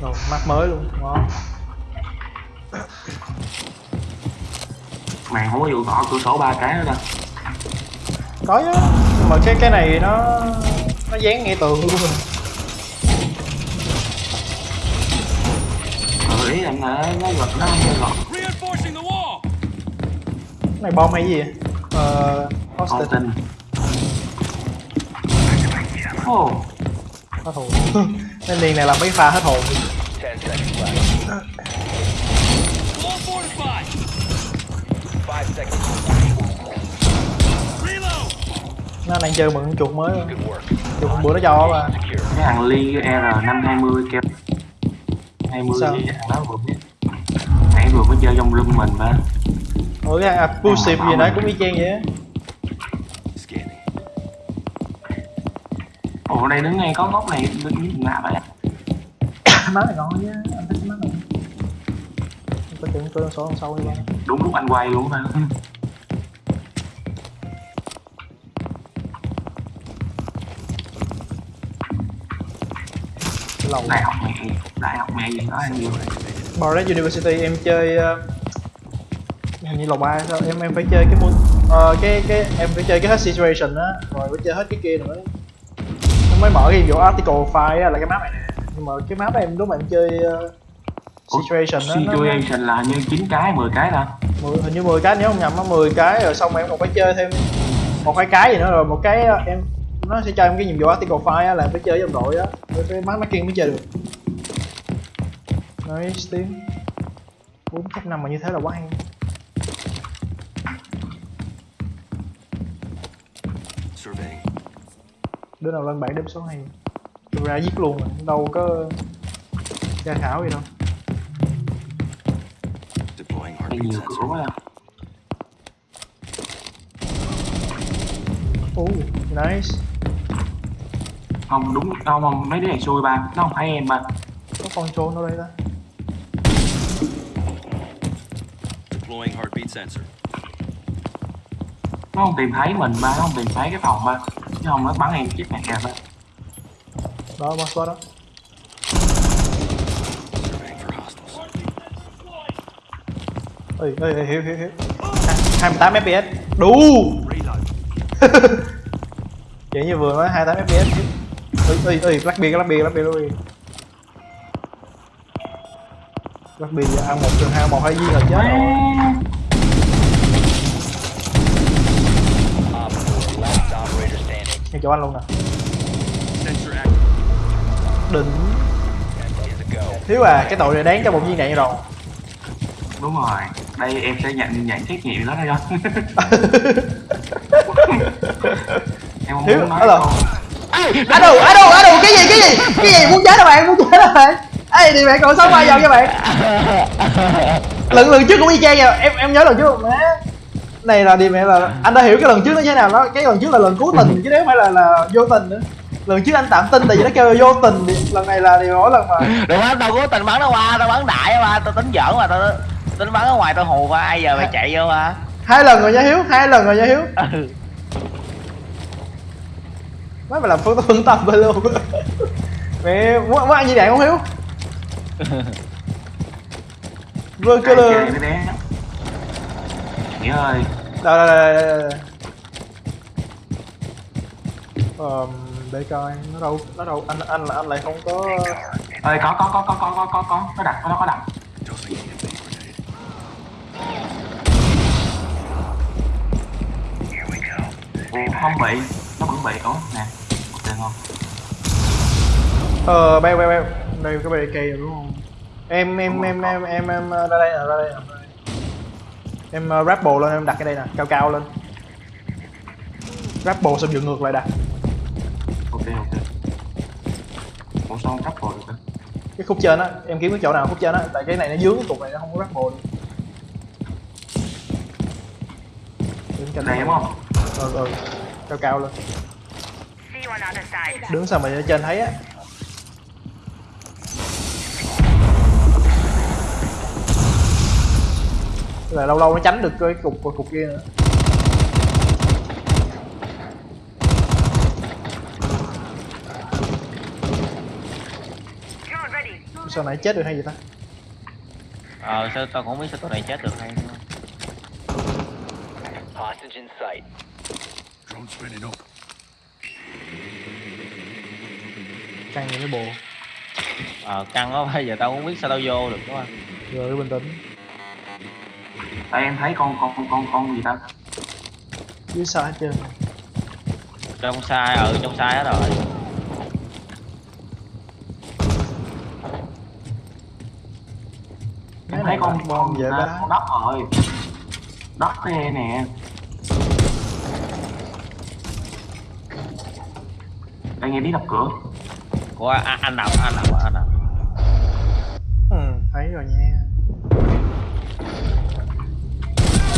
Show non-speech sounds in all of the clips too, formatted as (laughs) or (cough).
Rồi, mắt mới luôn, ngon. mày không có vụ gõ cửa sổ ba cái nữa đâu Có chứ, nhưng mà cái cái này nó nó dán ngay tường luôn rồi. ừ ý là nó nó gật nó không gật Reinforcing the wall! Cái này bom hay gì vậy? Ờ, con hostage, tin ồ hết hồn. (laughs) Nên liền này làm mấy pha hết hồn. Nó đang chơi mượn chuột mới. Chuột bữa nó cho mà. Cái thằng ly r năm hai mươi kêu hai mươi thằng đó vừa biết nãy vừa mới chơi trong room mình mà Ủa cái Abusive gì nãy cũng y chang vậy á. Ồ đây đứng ngay có góc này đứng như nào vậy (coughs) Má này ngon chứ, anh thích má này. Không có chừng tôi số đằng sau đi ba. đúng lúc anh quay luôn mà lầu. đại học mẹ đại học mẹ gì đó anh nhiều Barret University em chơi uh, hình như lầu ba sao em em phải chơi cái môn ờ, cái cái em phải chơi cái hết situation á rồi phải chơi hết cái kia em mới mở cái vụ article file là cái map này nè. Nhưng mà cái map này em lúc mà em chơi uh, situation á nó- nó situation là như 9 cái 10 cái ta? Mười, hình như 10 cái nếu không nhầm á 10 cái rồi xong em còn phải chơi thêm một hai cái gì nữa rồi một cái uh, em nó sẽ cho em cái nhiệm vụ article file á là em phải chơi với đồng đội á với cái mắt kia mới chơi được. Nice team. 4 năm mà như thế là quá hay đứa nào lên bảng đếm số hay. Tôi ra giết luôn rồi đâu có tra khảo gì đâu. Heartbeat nhiều cửa sensor. quá oh nice. Không đúng không không mấy đứa này xui ba. Nó không phải em ba có con trôn ở đây ta. Deploying heartbeat sensor. nó không tìm thấy mình ba nó không tìm thấy cái phòng ba chứ không nó bắn em chết mẹ đó boss boss đó Surveying for hostiles. ơi ơi ơi, hiểu hiểu hiểu. hai mươi tám fps đủ! (laughs) Kiểu như vừa nói 28 fps ơi ơi ơi black beard black beard black beard black beard black beard ăn một trường hai một hai viên là chết rồi Op 4, last operator standing. ngay chỗ anh luôn nè. Đỉnh 10 seconds to go. thiếu à cái tội này đáng cho một viên đạn rồi. Đúng rồi đây em sẽ nhận nhận trách nhiệm đó đây không (laughs) em không Thiếu, muốn nói đâu. á đâu á đâu á đâu cái gì cái gì? Cái gì muốn chết đó bạn muốn chết đó bạn? Ê thì bạn còn sống bao giờ các bạn? (laughs) Lần lần trước cũng y chang vậy em em nhớ lần trước má này là đi mẹ là anh đã hiểu cái lần trước nó như thế nào đó. Cái lần trước là lần cố tình chứ nếu phải là là vô tình nữa. Lần trước anh tạm tin tại vì nó kêu là vô tình thì lần này là thì mỗi lần mà. Đừng á tao cố tình bắn nó qua tao bắn đại ba tao tính giỡn mà tao tính bắn ở ngoài tao hù qua ai giờ mày chạy vô mà hai lần rồi nha hiếu hai lần rồi nha hiếu. Ừ. Má mày làm phương phương tâm bên luôn. Mẹ muốn, muốn ăn gì đạn không hiếu? Vương cơ lơ Nghĩa ơi đây đây đây đây đây để coi, nó đâu nó đâu, anh anh là anh lại không có ơi có có có có có có có có nó đặt nó có đặt. Không bị, nó vẫn bị, ủa, nè được không ờ beo beo beo. Đây cái bề cây rồi, đúng không? Em em em em em em ờ, ra đây nè ra đây nè ra đây em uh, rap bồ lên em đặt cái đây nè cao cao lên. Rap bồ xong dựng ngược lại đặt. Ok ok. Ủa sao không cắt rồi được cơ? cái khúc trên á em kiếm cái chỗ nào khúc trên á tại cái này nó dướng cái cục này nó không có rap bồ được. Đây đúng không? Ừ ừ. Cao cao lên. Đứng sao mà trên thấy á là lâu lâu nó tránh được cái cục cục kia nữa sao nãy chết được hay gì ta ờ sao tao cũng không biết sao tụi này chết được hay nữa. Hostage in sight. Drone spinning up. căng những cái bộ ờ căng quá bây giờ tao cũng biết sao tao vô được đúng không rồi bình tĩnh Đây em thấy con con con con, con gì ta? dưới sao hết trơn trong sai ừ trong sai hết rồi cái thấy con bom con về à, bá con đất rồi. Đất đây nè. Đây nghe tiếng đập cửa. của anh, anh nào anh nào anh nào ừ, thấy rồi nha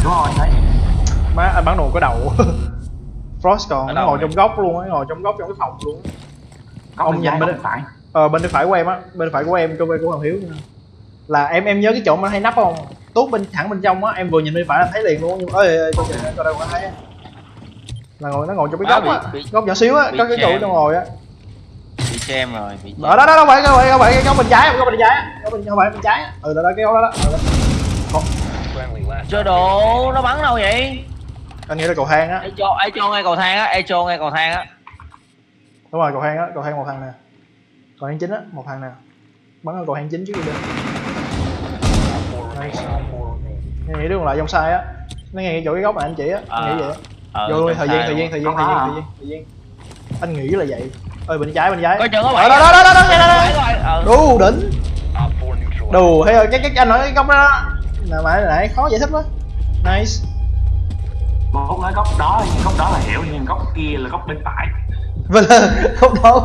Đúng rồi, thấy. má anh bắn đồ có đầu (laughs) Frost còn nó ngồi trong góc luôn á ngồi trong góc trong cái phòng luôn. Góc Ông bên nhìn bên đây. phải. ờ bên phải của em á bên phải của em trong bên của Hoàng Hiếu nha. là em em nhớ cái chỗ mà hay nắp không tốt bên thẳng bên trong á em vừa nhìn bên phải là thấy liền luôn nhưng mà ơi ơi coi kìa coi đâu có thấy là ngồi nó ngồi trong cái Đó, góc á góc nhỏ xíu á có cái chỗ nó ngồi á bị xem rồi bị ở đó đó đâu phải đâu phải đâu phải cái góc bên trái góc bên trái á. góc bên không phải bên trái ừ đó đó cái góc đó đó Ừ, đó. Chơi đồ nó bắn đâu vậy? Anh nghĩ là cầu thang á. Ai cho ai cho ngay cầu thang á ai cho ngay cầu thang á. Đúng rồi cầu thang á cầu thang một thằng nè. Cầu thang chính á một thằng nè. Bắn ở cầu thang chính trước đi. Nice. Nghe nghĩ đường lại trong sai á. Nó nghe chỗ cái góc mà anh chỉ á anh nghĩ vậy á. Ờ, vô thời gian thời gian thời gian thời gian thời gian. Thời gian anh nghĩ là vậy. Ơi bên trái bên trái. Coi chừng có Ờ, bảy đó đó đó đó đó đó ờ đủ đỉnh Op 4 neutralized. đủ hay rồi cái cái anh nói cái góc đó đó là mà nãy khó giải thích quá. Nice. Một nói góc đó, góc đó là hiểu nhưng góc kia là góc bên phải. vâng không đó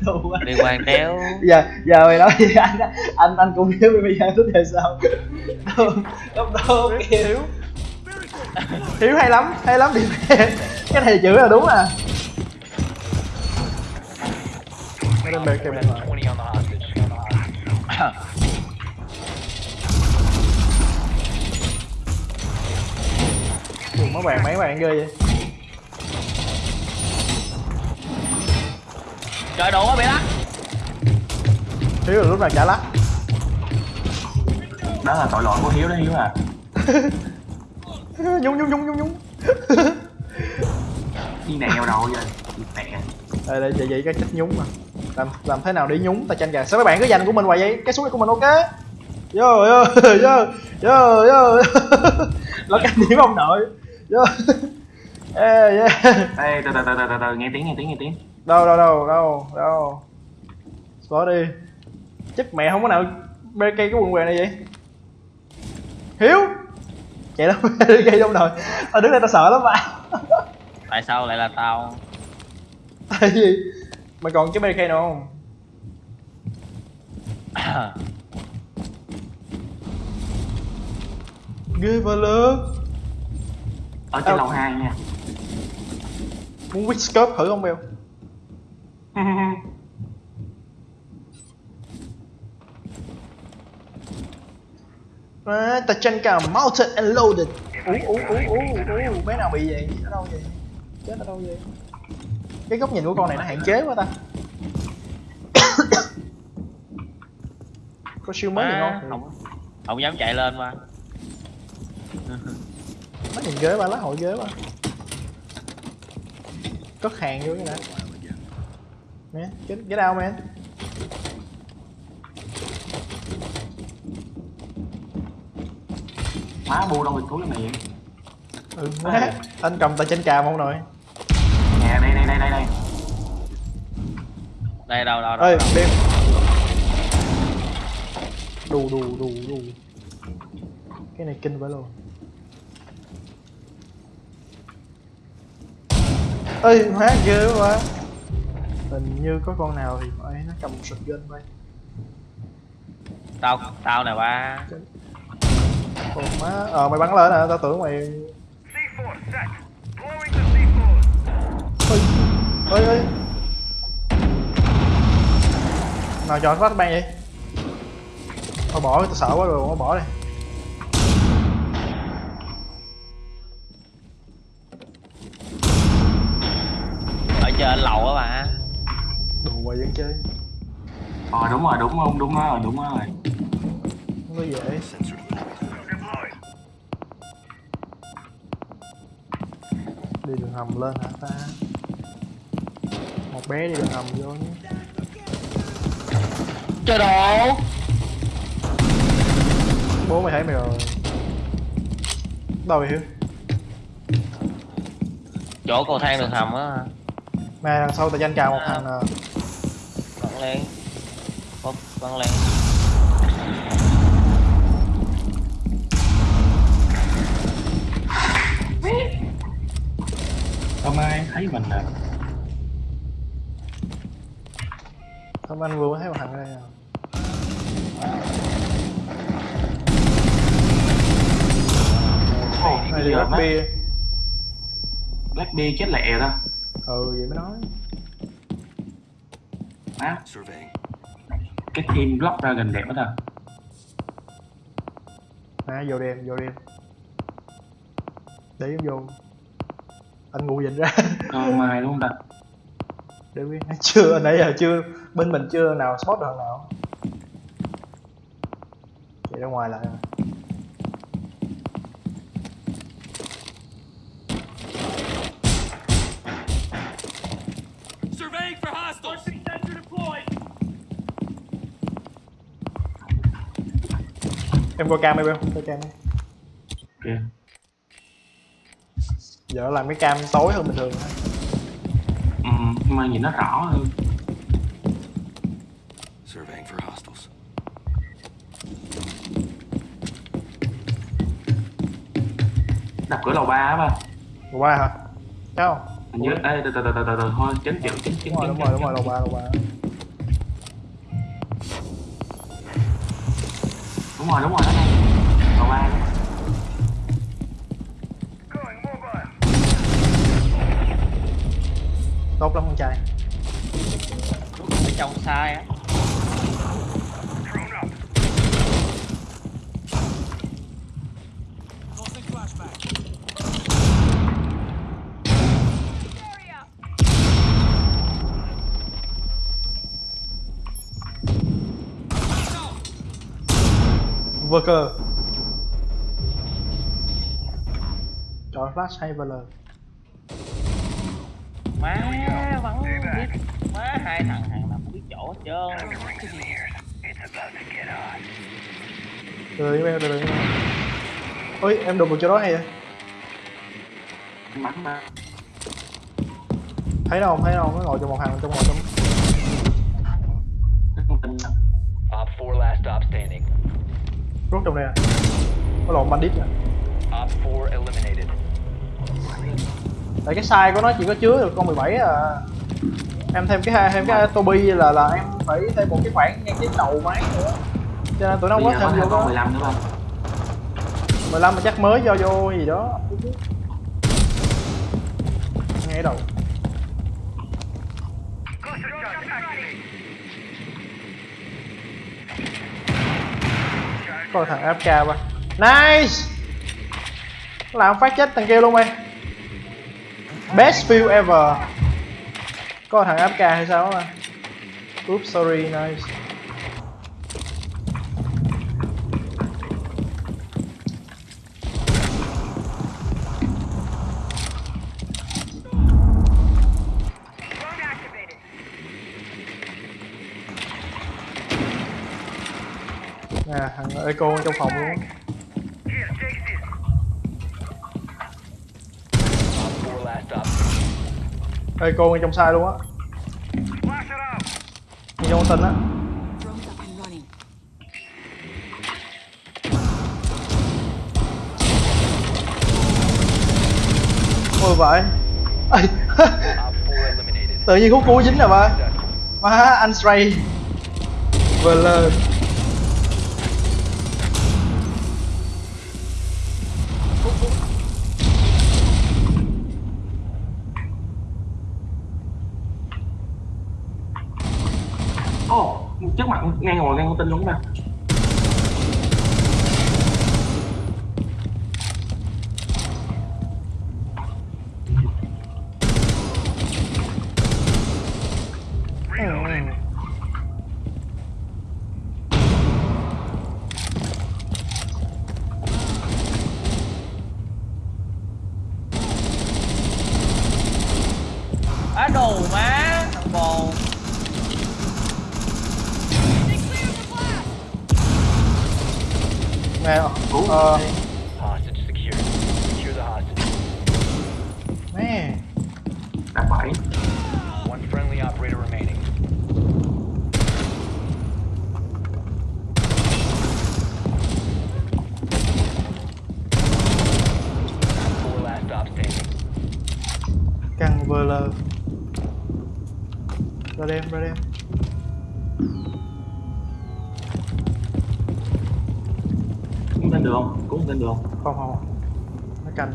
đủ quá. Liên quan đéo giờ giờ mày nói gì? Anh anh anh cũng hiểu bây giờ tính là sao? Góc đó ok hiếu hiếu hay lắm hay lắm điểm cái này chữ là đúng à. Kèm (laughs) lại. 20 on the hostage. Ủa, mấy bạn mấy bạn ghê vậy trời đồ quá bị lắc hiếu là lúc nào trả lắc Đó là tội lỗi của Hiếu đó Hiếu à. (laughs) nhúng nhúng nhúng nhúng nhúng (laughs) Đi nèo rồi rồi. Đi nè. đây đây vậy vậy cái cách nhúng mà làm làm thế nào để nhúng ta tranh gà sao mấy bạn cứ dành của mình hoài vậy cái số này của mình ok vô vô vô vô vô nó canh điểm ông nội vô ê. Yeah. Ê, từ từ từ từ từ nghe tiếng nghe tiếng nghe tiếng. đâu đâu đâu đâu đâu. Xóa đi. Chắc mẹ không có nào bê cây cái quần què này vậy? Hiếu! Chạy đâu (laughs) bê cây trong nồi tao đứng đây tao sợ lắm mà tại sao lại là tao? Tại vì mày còn cái bê cây nào không? (coughs) Ghê và lớn Ở trên lầu 2 nha. muốn quýt scope thử không beo à, ta tranh cả mounted and loaded. Ú ú ú ú ú bé nào bị vậy? Ở đâu vậy? Chết ở đâu vậy? Cái góc nhìn của con này nó hạn chế quá ta. (coughs) Có siêu mới gì ngon. không không dám chạy lên mà (laughs) nhìn ghế ba lá hội ghế ba. Cất hàng vô cái đã nè get, get out man Má bu đâu bị túi mày vậy? ừ má. Anh cầm tay trên càm không nội Nè đây đây đây đây đây. đây đâu đâu đâu, ơi đâu. đêm đù đù đù đù. Cái này kinh vậy luôn ơi má ghê quá. Hình như có con nào thì phải nó cầm một shotgun vậy tao tao nè ba. Ồ má ờ mày bắn lên à tao tưởng mày C4 set. Blowing the C4. ơi ơi ơi nào chọn phát ban vậy thôi bỏ tao sợ quá rồi bỏ bỏ đi ở lầu á bà. Đồ quay vẫn chơi. Ờ đúng rồi đúng không? Đúng rồi đúng rồi. Không có dễ. Đi đường hầm lên hả ta? Một bé đi đường hầm vô nhé. Trời đồ. Bố mày thấy mày rồi. Đâu vậy hiếu? Chỗ cầu thang đường hầm á mày đằng sau tao danh cào một thằng nè Bắn lên. Bắn, bắn lên. Không ai thấy mình nè không anh vừa mới thấy một thằng ở đây nè Black, bia Black Bee chết lẹ đó ừ vậy mới nói. Má. Surveying. cái team block ra gần đẹp đó ta. Nè vô đêm vô đêm để em vô. Anh ngủ dịnh ra ờ mai đúng không ta. Để biết chưa nãy giờ chưa. Bên mình chưa nào sót được nào. Chạy ra ngoài lại. rồi. Surveying for hostiles. Sensor deployed. em coi cam em em coi cam đi. ok. Giờ nó làm cái cam tối hơn bình thường. Ừ, nhưng mà nhìn nó rõ hơn. Surveying for hostiles. đập cửa lầu ba á ba. Lầu ba hả? Chắc không? Hình như ê từ từ từ từ từ thôi chấn chịu chấn chấn đúng rồi đúng rồi đúng rồi lầu ba lầu ba đúng rồi đúng rồi đó lầu ba đó. Tốt lắm con trai. Ở trong sai á worker. Chọn flash hay vl Má bắn biết. Má hai thằng hàng nào biết chỗ hết trơn. Từ em từ em ôi em đụng được chỗ đó hay vậy? Bắn ba thấy đâu không thấy đâu nó ngồi trong một hàng trong ngồi trong. Op 4 last stop standing. Rút trong đây à? Có lộn bandit à? Op 4 eliminated. tại cái size của nó chỉ có chứa được con 17 à. Em thêm cái hai thêm cái Toby là là em phải thêm một cái khoảng ngay cái đầu máy nữa. Cho nên tụi nó không có thêm vô con đó 15 nữa không? 15 mà chắc mới cho vô gì đó. Ngay đầu Coi thằng áp cao thằng ba nice! Làm phát chết thằng kia luôn mày. Best view ever. Coi thằng AFK hay sao mà oops, sorry, nice. Nè, thằng Eco trong phòng luôn. Eco ngay trong sai luôn á. Ngay trong con tin á. Ôi vậy (laughs) tự nhiên khúc cú dính rồi ba má, anh Stray. Vừa lên. ngang ngồi ngang con tin luôn mà Á đồ má. Cứu ờ, Hostage secured. Secure the hostage. nè. Đã bảy One friendly operator remaining. Four last stop standing. Căng vơ lơ. Ra đêm, ra đêm. Cũng lên được không? Cũng lên được không? Không, không. Nó canh.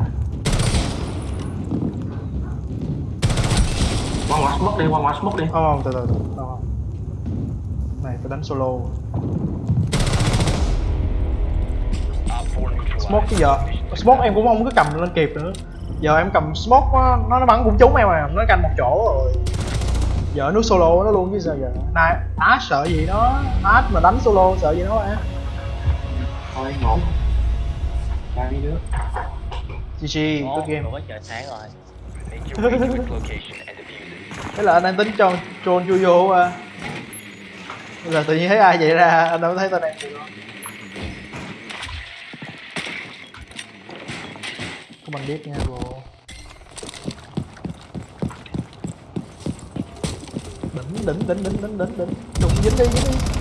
Qua ngoài smoke đi, qua ngoài smoke đi Không, không, từ từ, từ. Không, không. Này, tôi đánh solo. Op 4 neutralized. Smoke cái giờ. Smoke em cũng không có cầm lên kịp nữa. Giờ em cầm smoke nó, nó, bắn cũng trúng em à. Nó canh một chỗ rồi. Giờ nó solo nó luôn chứ sao giờ. Này, Ash sợ gì nó. Ash mà đánh solo sợ gì nó á. Thôi ngộ Ba đi nữa GG, good game. rồi có trời sáng rồi. Thế là anh đang tính cho troll chui vô à. Bây giờ tự nhiên thấy ai vậy ra, anh đâu có thấy tên em gì đâu. Có bằng biết nha bro. Đỉnh đỉnh đỉnh đỉnh đỉnh đỉnh đỉnh. Đụng dính đi dính đi.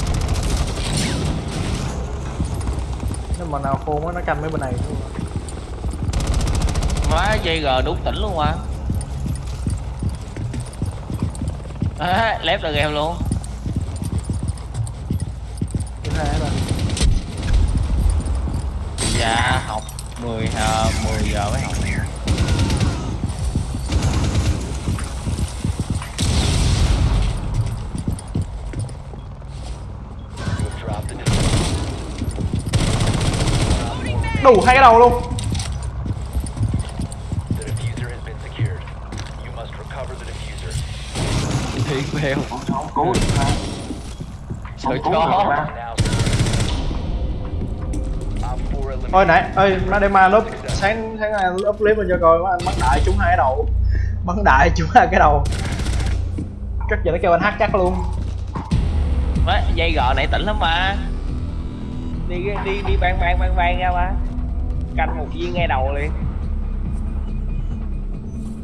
Mà nào khôn á nó canh mấy bên này má dây g đúng tỉnh luôn mà. À, lép là game luôn. Dạ học 10 à, 10 giờ mới học Đủ hai cái đầu luôn. The diffuser has been secured. You must recover the diffuser. thiệt bèo Không sao, cố được ra Trời Không cố được chó. ra Now Op 4 eliminated. Ôi nãy, ơi Madema lớp sáng sáng nay lớp clip mình cho coi anh bắn đại trúng hai cái đầu. Bắn đại trúng hai cái đầu. Cất giờ nó kêu anh hát chắc luôn. má dây g này tỉnh lắm mà đi đi đi bang bang bang bang ra mà canh một viên ngay đầu liền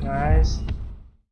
Nice.